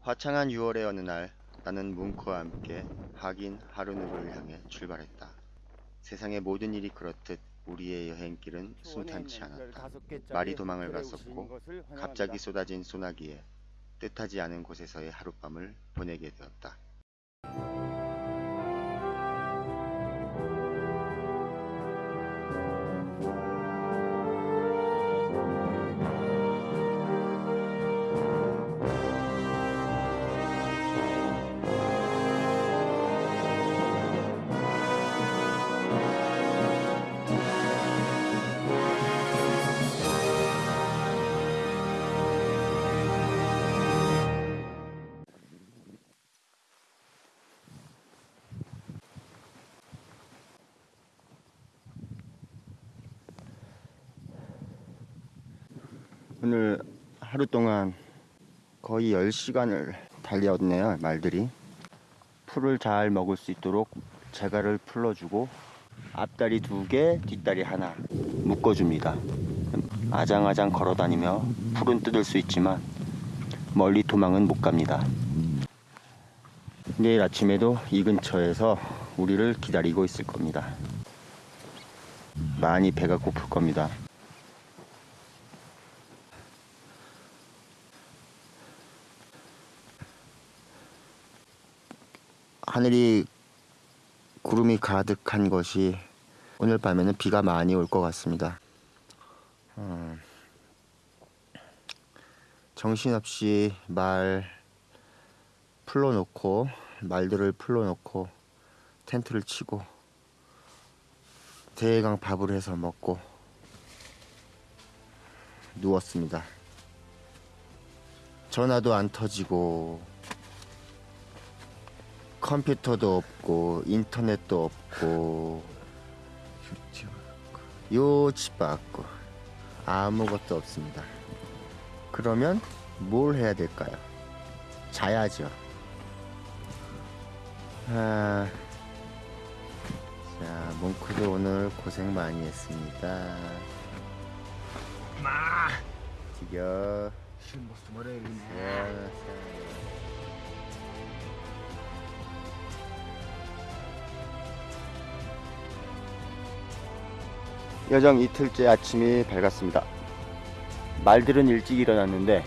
화창한 6월의 어느 날 나는 뭉크와 함께 하긴 하루누를 향해 출발했다. 세상의 모든 일이 그렇듯 우리의 여행길은 순탄치 않았다. 말이 도망을 갔었고 갑자기 쏟아진 소나기에 뜻하지 않은 곳에서의 하룻밤을 보내게 되었다. 오늘 하루 동안 거의 10시간을 달렸네요 말들이. 풀을 잘 먹을 수 있도록 재갈을 풀어주고 앞다리 두 개, 뒷다리 하나 묶어줍니다. 아장아장 걸어다니며 풀은 뜯을 수 있지만 멀리 도망은 못 갑니다. 내일 아침에도 이 근처에서 우리를 기다리고 있을 겁니다. 많이 배가 고플 겁니다 하늘이 구름이 가득한 것이 오늘 밤에는 비가 많이 올 것 같습니다. 음, 정신없이 말 풀러놓고 말들을 풀러놓고 텐트를 치고 대강 밥을 해서 먹고 누웠습니다. 전화도 안 터지고 컴퓨터도 없고 인터넷도 없고 요치도 없고 아무것도 없습니다. 그러면 뭘 해야 될까요? 자야죠. 아, 자, 몽크도 오늘 고생 많이 했습니다. 마! 지겨. 야, 여정 이틀째 아침이 밝았습니다. 말들은 일찍 일어났는데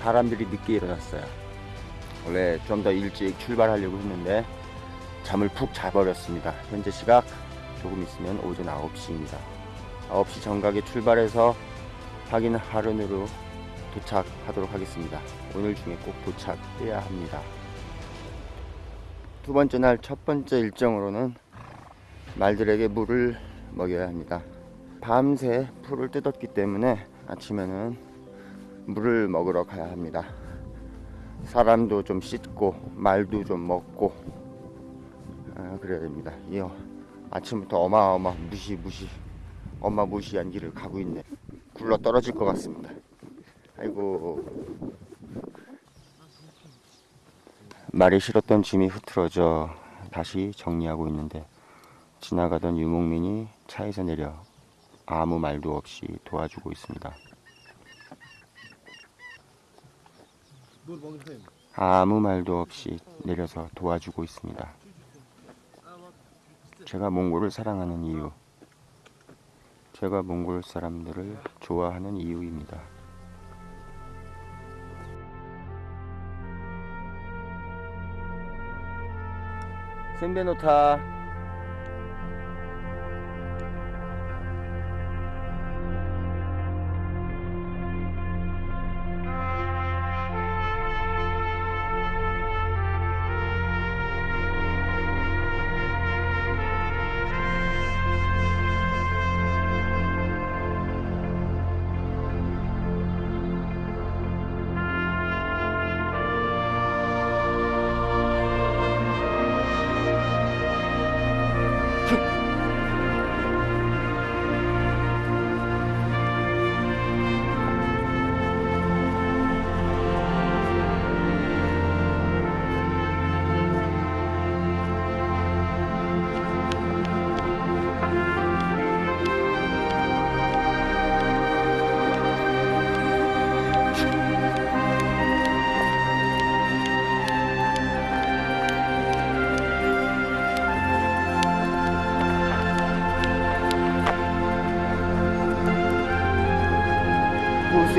사람들이 늦게 일어났어요. 원래 좀 더 일찍 출발하려고 했는데 잠을 푹 자버렸습니다. 현재 시각 조금 있으면 오전 9시입니다. 9시 정각에 출발해서 확인 하루으로 도착하도록 하겠습니다. 오늘 중에 꼭 도착해야 합니다. 두 번째 날 첫 번째 일정으로는 말들에게 물을 먹여야 합니다. 밤새 풀을 뜯었기 때문에 아침에는 물을 먹으러 가야 합니다. 사람도 좀 씻고 말도 좀 먹고 아, 그래야 됩니다. 이 아침부터 어마어마 무시 무시 어마무시한 길을 가고 있네. 굴러 떨어질 것 같습니다. 아이고 말이 싫었던 짐이 흐트러져 다시 정리하고 있는데 지나가던 유목민이 차에서 내려 아무 말도 없이 도와주고 있습니다. 아무 말도 없이 내려서 도와주고 있습니다. 제가 몽골을 사랑하는 이유, 제가 몽골 사람들을 좋아하는 이유입니다. 샌베노타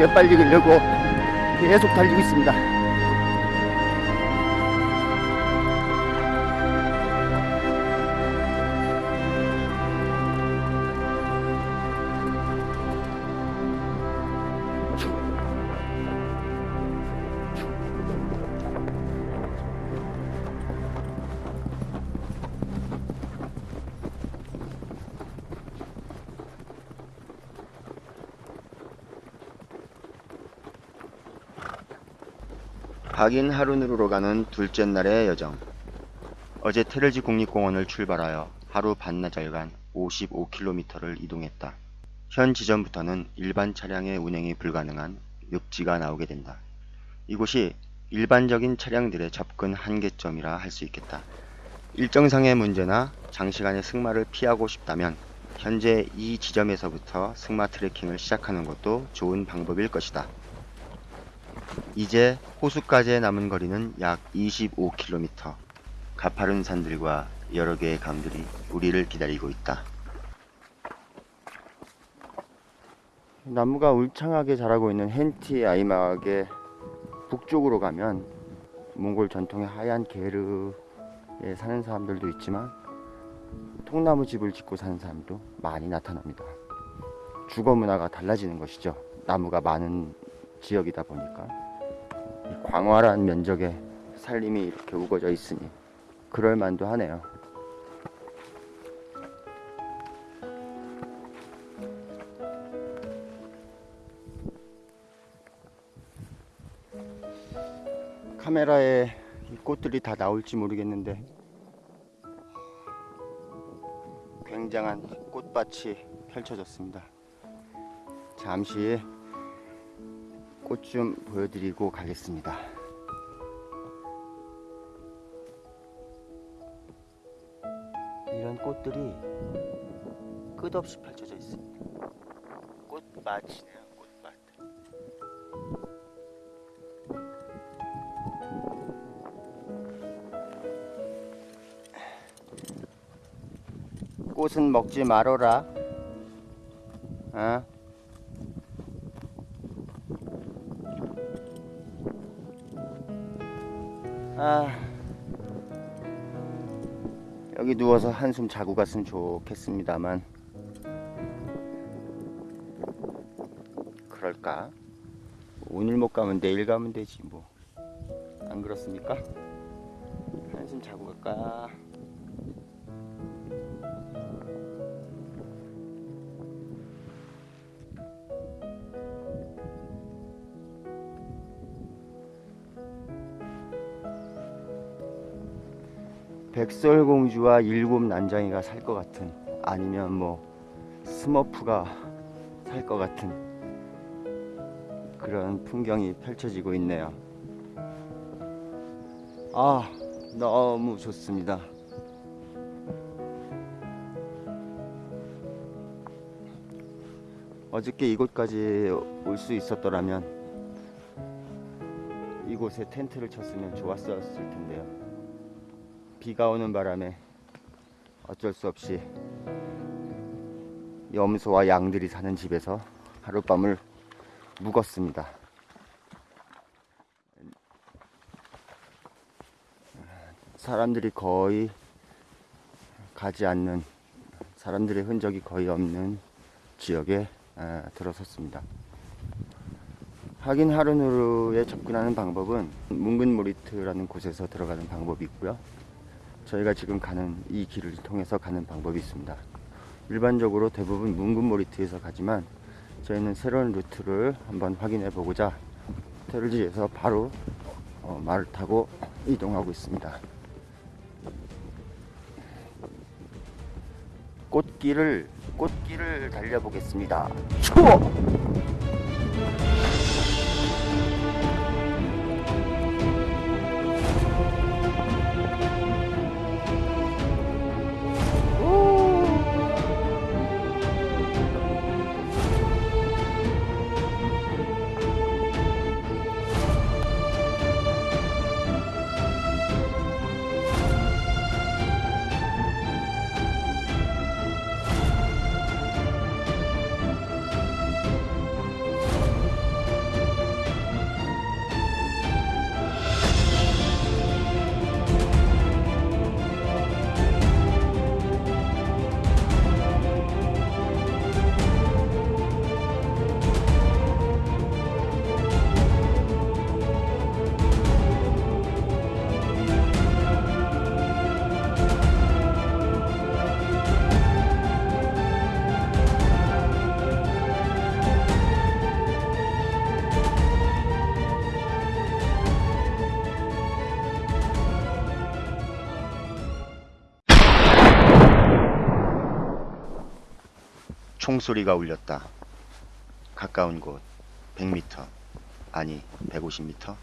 빨리 가려고 계속 달리고 있습니다. 박인 하루누르로 가는 둘째 날의 여정. 어제 테르지 국립공원을 출발하여 하루 반나절간 55km를 이동했다. 현 지점부터는 일반 차량의 운행이 불가능한 육지가 나오게 된다. 이곳이 일반적인 차량들의 접근 한계점이라 할 수 있겠다. 일정상의 문제나 장시간의 승마를 피하고 싶다면 현재 이 지점에서부터 승마 트레킹을 시작하는 것도 좋은 방법일 것이다. 이제 호수까지의 남은 거리는 약 25km. 가파른 산들과 여러 개의 강들이 우리를 기다리고 있다. 나무가 울창하게 자라고 있는 헨티 아이막의 북쪽으로 가면 몽골 전통의 하얀 게르에 사는 사람들도 있지만 통나무 집을 짓고 사는 사람도 많이 나타납니다. 주거 문화가 달라지는 것이죠. 나무가 많은 지역이다 보니까 이 광활한 면적에 살림이 이렇게 우거져 있으니 그럴 만도 하네요. 카메라에 이 꽃들이 다 나올지 모르겠는데 굉장한 꽃밭이 펼쳐졌습니다. 잠시 꽃 좀 보여드리고 가겠습니다. 이런 꽃들이 끝없이 펼쳐져 있습니다. 꽃밭이네요, 꽃밭. 꽃은 먹지 말어라. 어? 한숨 자고 갔으면 좋겠습니다만, 그럴까? 오늘 못 가면 내일 가면 되지, 뭐. 안 그렇습니까? 한숨 자고 갈까? 백설공주와 일곱 난장이가 살 것 같은 아니면 뭐 스머프가 살 것 같은 그런 풍경이 펼쳐지고 있네요. 아, 너무 좋습니다. 어저께 이곳까지 올 수 있었더라면 이곳에 텐트를 쳤으면 좋았었을 텐데요. 비가 오는 바람에 어쩔 수 없이 염소와 양들이 사는 집에서 하룻밤을 묵었습니다. 사람들이 거의 가지 않는 사람들의 흔적이 거의 없는 지역에 아, 들어섰습니다. 하긴 하루누르에 접근하는 방법은 뭉근모리트라는 곳에서 들어가는 방법이 있고요. 저희가 지금 가는 이 길을 통해서 가는 방법이 있습니다. 일반적으로 대부분 뭉근모리트에서 가지만 저희는 새로운 루트를 한번 확인해 보고자 테르지에서 바로 어, 말을 타고 이동하고 있습니다. 꽃길을 꽃길을 달려보겠습니다. 추워! 총소리가 울렸다. 가까운 곳 100m 아니 150m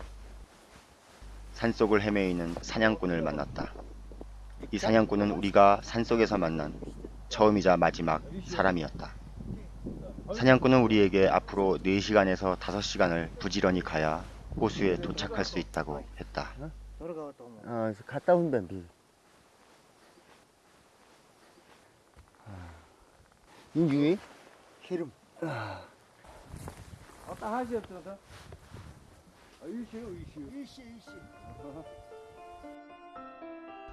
산속을 헤매이는 사냥꾼을 만났다. 이 사냥꾼은 우리가 산속에서 만난 처음이자 마지막 사람이었다. 사냥꾼은 우리에게 앞으로 4시간에서 5시간을 부지런히 가야 호수에 도착할 수 있다고 했다. 아, 갔다 온다, 비. 인중이? 기름. 왔다 하셨다. 아, 일시요, 일시요. 일시, 일시.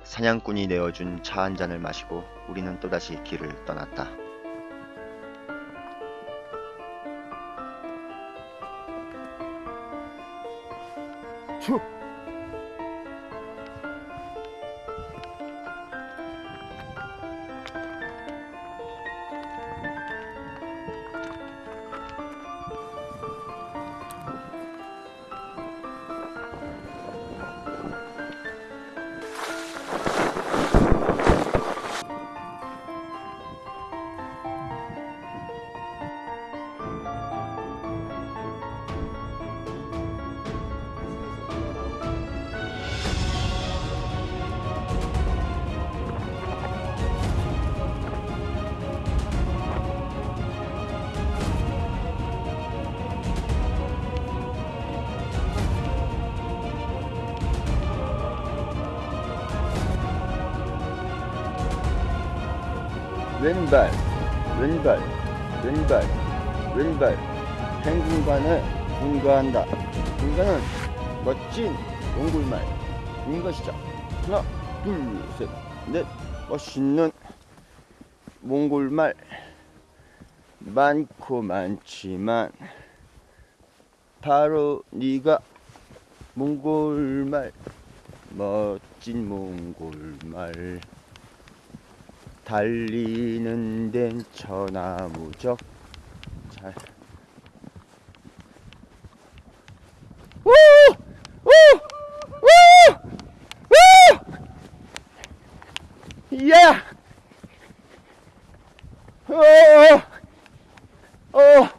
사냥꾼이 내어준 차 한 잔을 마시고 우리는 또다시 길을 떠났다. 추. 왼발, 왼발, 왼발, 왼발. 행군관을 분가한다. 분가는 멋진 몽골말. 분가 시작. 하나, 둘, 셋, 넷. 멋있는 몽골말. 많고 많지만 바로 네가 몽골말 멋진 몽골말 달리는 데는 천하무적 잘 우! 우! 우! 우! 야! 어! 어!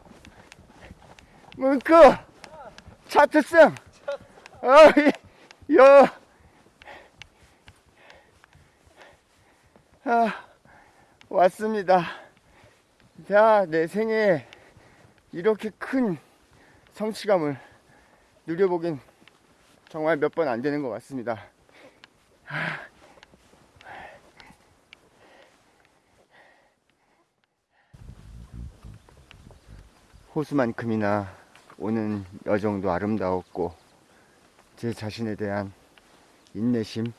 어, 이, 여! 아, 왔습니다. 자, 내 생에 이렇게 큰 성취감을 누려보긴 정말 몇 번 안 되는 것 같습니다. 아. 호수만큼이나 오는 여정도 아름다웠고 제 자신에 대한 인내심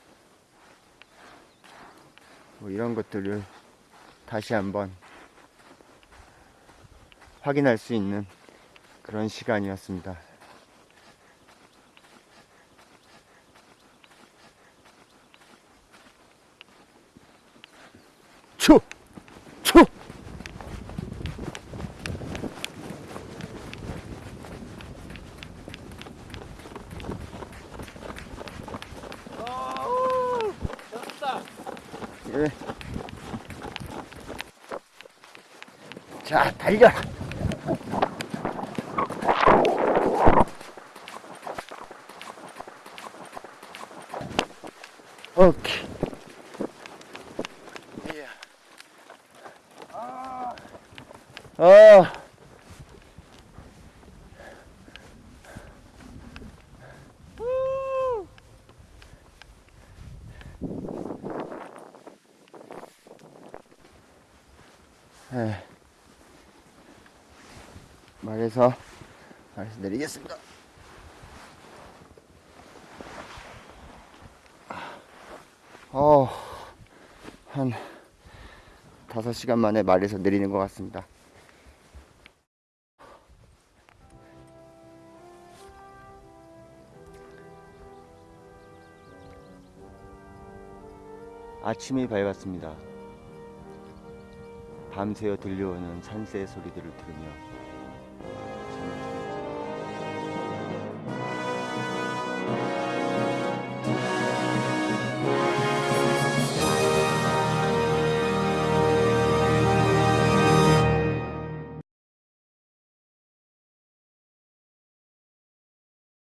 뭐 이런 것들을 다시 한번 확인할 수 있는 그런 시간이었습니다. 추! 추! 예. 자, 달려! 오케이. 예. 어. 해서 말해서 내리겠습니다. 어, 한 다섯 시간 만에 말에서 내리는 것 같습니다. 아침이 밝았습니다. 밤새워 들려오는 산새 소리들을 들으며